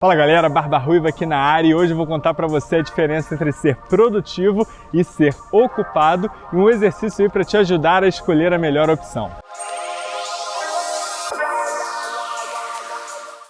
Fala galera, Barba Ruiva aqui na área e hoje eu vou contar para você a diferença entre ser produtivo e ser ocupado e um exercício aí para te ajudar a escolher a melhor opção.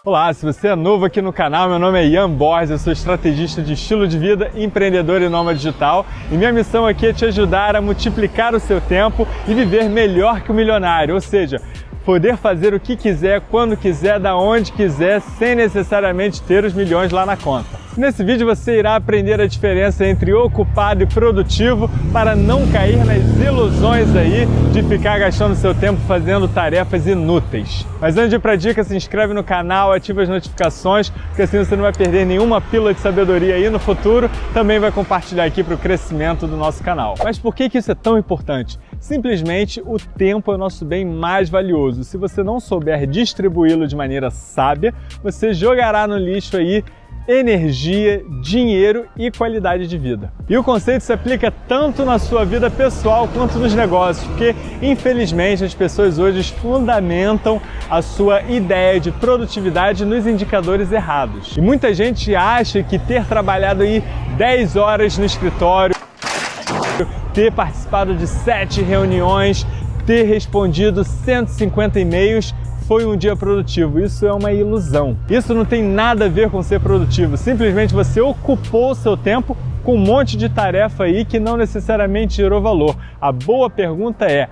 Olá, se você é novo aqui no canal, meu nome é Ian Borges, eu sou estrategista de estilo de vida, empreendedor e nômade digital e minha missão aqui é te ajudar a multiplicar o seu tempo e viver melhor que o milionário, ou seja, poder fazer o que quiser, quando quiser, da onde quiser, sem necessariamente ter os milhões lá na conta. Nesse vídeo você irá aprender a diferença entre ocupado e produtivo para não cair nas ilusões aí de ficar gastando seu tempo fazendo tarefas inúteis. Mas antes de ir para a dica, se inscreve no canal, ativa as notificações, porque assim você não vai perder nenhuma pílula de sabedoria aí no futuro, também vai compartilhar aqui para o crescimento do nosso canal. Mas por que, que isso é tão importante? Simplesmente o tempo é o nosso bem mais valioso. Se você não souber distribuí-lo de maneira sábia, você jogará no lixo aí energia, dinheiro e qualidade de vida. E o conceito se aplica tanto na sua vida pessoal quanto nos negócios, porque infelizmente as pessoas hoje fundamentam a sua ideia de produtividade nos indicadores errados. E muita gente acha que ter trabalhado aí 10 horas no escritório, ter participado de 7 reuniões, ter respondido 150 e-mails foi um dia produtivo. Isso é uma ilusão. Isso não tem nada a ver com ser produtivo. Simplesmente você ocupou o seu tempo com um monte de tarefa aí que não necessariamente gerou valor. A boa pergunta é,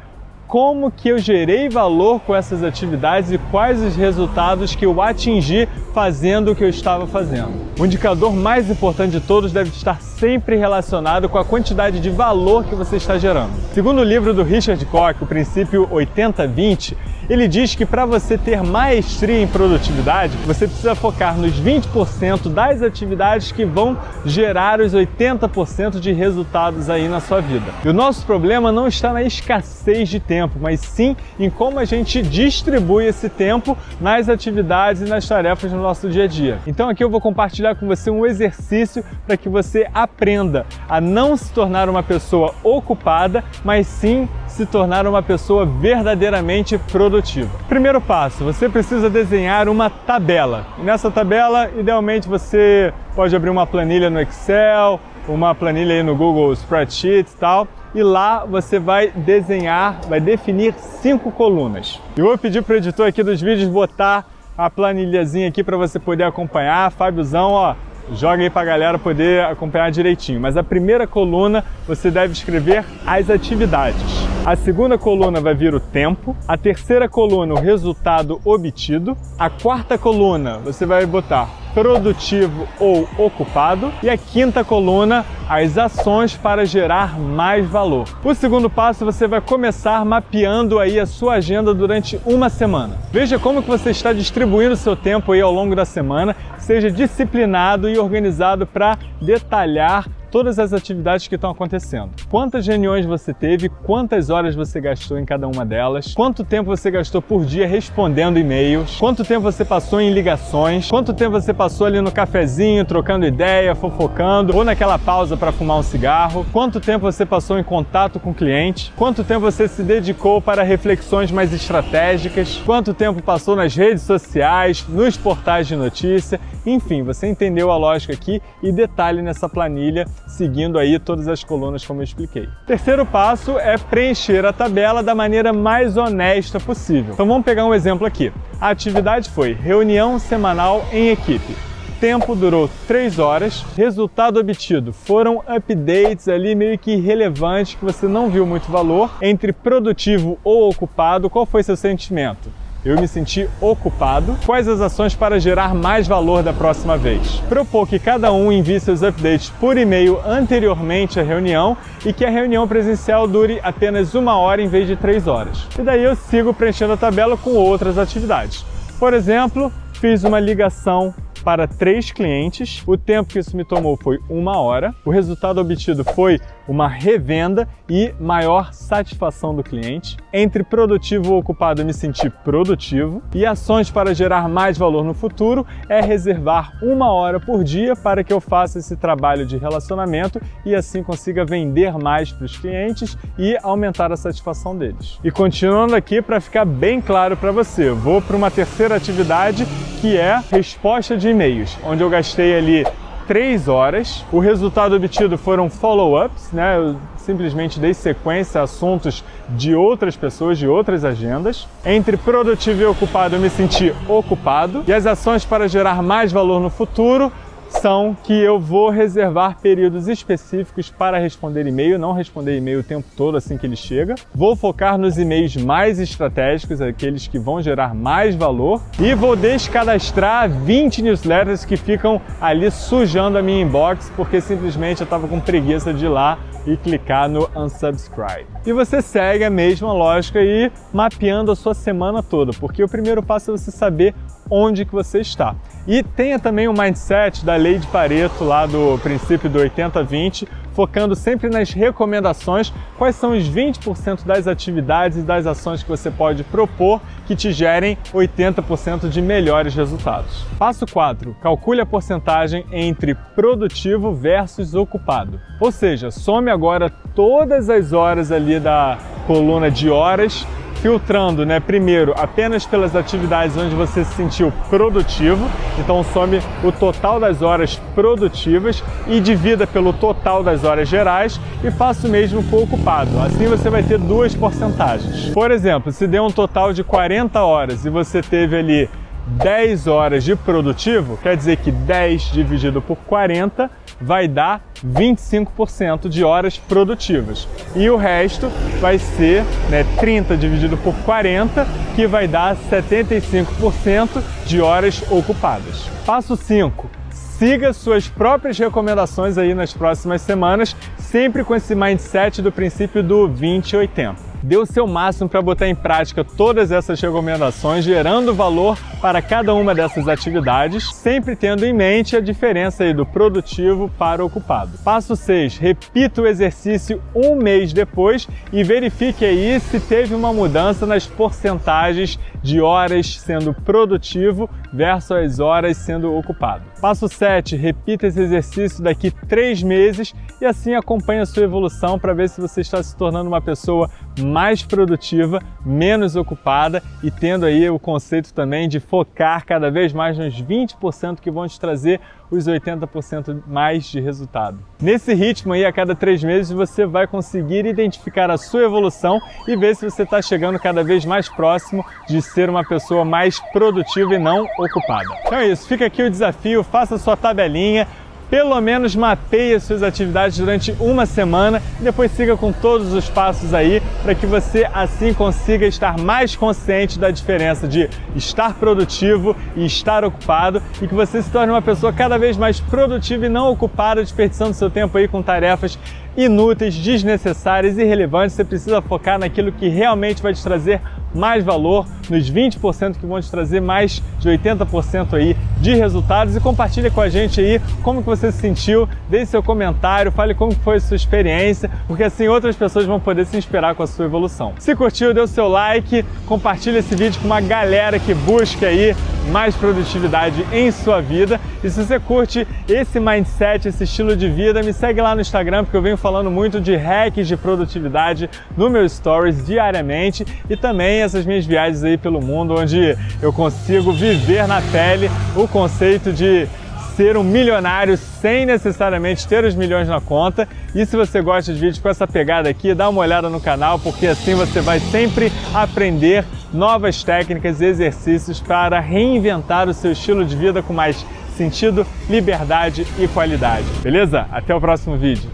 como que eu gerei valor com essas atividades e quais os resultados que eu atingi fazendo o que eu estava fazendo. O indicador mais importante de todos deve estar sempre relacionado com a quantidade de valor que você está gerando. Segundo o livro do Richard Koch, o princípio 80-20, ele diz que para você ter maestria em produtividade, você precisa focar nos 20% das atividades que vão gerar os 80% de resultados aí na sua vida. E o nosso problema não está na escassez de tempo, mas sim em como a gente distribui esse tempo nas atividades e nas tarefas no nosso dia a dia. Então aqui eu vou compartilhar com você um exercício para que você aprenda a não se tornar uma pessoa ocupada, mas sim se tornar uma pessoa verdadeiramente produtiva. Primeiro passo, você precisa desenhar uma tabela. nessa tabela, idealmente você pode abrir uma planilha no Excel, uma planilha aí no Google Spreadsheets e tal, e lá você vai desenhar, vai definir cinco colunas. Eu vou pedir para o editor aqui dos vídeos botar a planilhazinha aqui para você poder acompanhar. Fábiozão, ó, joga aí para a galera poder acompanhar direitinho. Mas a primeira coluna você deve escrever as atividades. A segunda coluna vai vir o tempo, a terceira coluna o resultado obtido, a quarta coluna você vai botar produtivo ou ocupado e a quinta coluna as ações para gerar mais valor. O segundo passo você vai começar mapeando aí a sua agenda durante uma semana. Veja como que você está distribuindo o seu tempo aí ao longo da semana, seja disciplinado e organizado para detalhar todas as atividades que estão acontecendo. Quantas reuniões você teve, quantas horas você gastou em cada uma delas, quanto tempo você gastou por dia respondendo e-mails, quanto tempo você passou em ligações, quanto tempo você passou ali no cafezinho, trocando ideia, fofocando, ou naquela pausa para fumar um cigarro, quanto tempo você passou em contato com o cliente, quanto tempo você se dedicou para reflexões mais estratégicas, quanto tempo passou nas redes sociais, nos portais de notícia, enfim, você entendeu a lógica aqui e detalhe nessa planilha seguindo aí todas as colunas como eu expliquei. Terceiro passo é preencher a tabela da maneira mais honesta possível. Então vamos pegar um exemplo aqui. A atividade foi reunião semanal em equipe. Tempo durou 3 horas, resultado obtido foram updates ali meio que irrelevantes que você não viu muito valor. Entre produtivo ou ocupado, qual foi seu sentimento? eu me senti ocupado. Quais as ações para gerar mais valor da próxima vez? Propor que cada um envie seus updates por e-mail anteriormente à reunião e que a reunião presencial dure apenas uma hora em vez de três horas. E daí eu sigo preenchendo a tabela com outras atividades. Por exemplo, fiz uma ligação para três clientes. O tempo que isso me tomou foi uma hora. O resultado obtido foi uma revenda e maior satisfação do cliente. Entre produtivo ou ocupado, me senti produtivo. E ações para gerar mais valor no futuro é reservar uma hora por dia para que eu faça esse trabalho de relacionamento e assim consiga vender mais para os clientes e aumentar a satisfação deles. E continuando aqui, para ficar bem claro para você, vou para uma terceira atividade que é resposta de e-mails, onde eu gastei ali 3 horas. O resultado obtido foram follow-ups, né? Eu simplesmente dei sequência a assuntos de outras pessoas, de outras agendas. Entre produtivo e ocupado, eu me senti ocupado. E as ações para gerar mais valor no futuro são que eu vou reservar períodos específicos para responder e-mail, não responder e-mail o tempo todo assim que ele chega. Vou focar nos e-mails mais estratégicos, aqueles que vão gerar mais valor e vou descadastrar 20 newsletters que ficam ali sujando a minha inbox porque simplesmente eu estava com preguiça de ir lá e clicar no unsubscribe. E você segue a mesma lógica e mapeando a sua semana toda, porque o primeiro passo é você saber onde que você está. E tenha também o mindset da lei de Pareto, lá do princípio do 80-20, focando sempre nas recomendações, quais são os 20% das atividades e das ações que você pode propor que te gerem 80% de melhores resultados. Passo 4. Calcule a porcentagem entre produtivo versus ocupado. Ou seja, some agora todas as horas ali da coluna de horas filtrando, né, primeiro, apenas pelas atividades onde você se sentiu produtivo, então some o total das horas produtivas e divida pelo total das horas gerais e faça o mesmo com o ocupado. Assim você vai ter duas porcentagens. Por exemplo, se deu um total de 40 horas e você teve ali 10 horas de produtivo, quer dizer que 10 dividido por 40 vai dar 25% de horas produtivas. E o resto vai ser né, 30 dividido por 40, que vai dar 75% de horas ocupadas. Passo 5. Siga suas próprias recomendações aí nas próximas semanas, sempre com esse mindset do princípio do 20-80 dê o seu máximo para botar em prática todas essas recomendações, gerando valor para cada uma dessas atividades, sempre tendo em mente a diferença do produtivo para ocupado. Passo 6. Repita o exercício um mês depois e verifique aí se teve uma mudança nas porcentagens de horas sendo produtivo versus as horas sendo ocupado. Passo 7. Repita esse exercício daqui três meses e assim acompanhe a sua evolução para ver se você está se tornando uma pessoa mais produtiva, menos ocupada e tendo aí o conceito também de focar cada vez mais nos 20% que vão te trazer os 80% mais de resultado. Nesse ritmo aí, a cada três meses, você vai conseguir identificar a sua evolução e ver se você está chegando cada vez mais próximo de ser uma pessoa mais produtiva e não ocupada. Então é isso, fica aqui o desafio, faça sua tabelinha, pelo menos mapeie as suas atividades durante uma semana e depois siga com todos os passos aí para que você assim consiga estar mais consciente da diferença de estar produtivo e estar ocupado e que você se torne uma pessoa cada vez mais produtiva e não ocupada, desperdiçando seu tempo aí com tarefas inúteis, desnecessárias, irrelevantes. Você precisa focar naquilo que realmente vai te trazer mais valor, nos 20% que vão te trazer mais de 80% aí de resultados e compartilha com a gente aí como que você se sentiu, deixe seu comentário, fale como foi a sua experiência, porque assim outras pessoas vão poder se inspirar com a sua evolução. Se curtiu, dê o seu like, compartilha esse vídeo com uma galera que busca aí mais produtividade em sua vida. E se você curte esse mindset, esse estilo de vida, me segue lá no Instagram, porque eu venho falando muito de hacks de produtividade no meu stories diariamente e também essas minhas viagens aí pelo mundo, onde eu consigo viver na pele o conceito de ser um milionário sem necessariamente ter os milhões na conta. E se você gosta de vídeos com essa pegada aqui, dá uma olhada no canal, porque assim você vai sempre aprender novas técnicas e exercícios para reinventar o seu estilo de vida com mais sentido, liberdade e qualidade. Beleza? Até o próximo vídeo.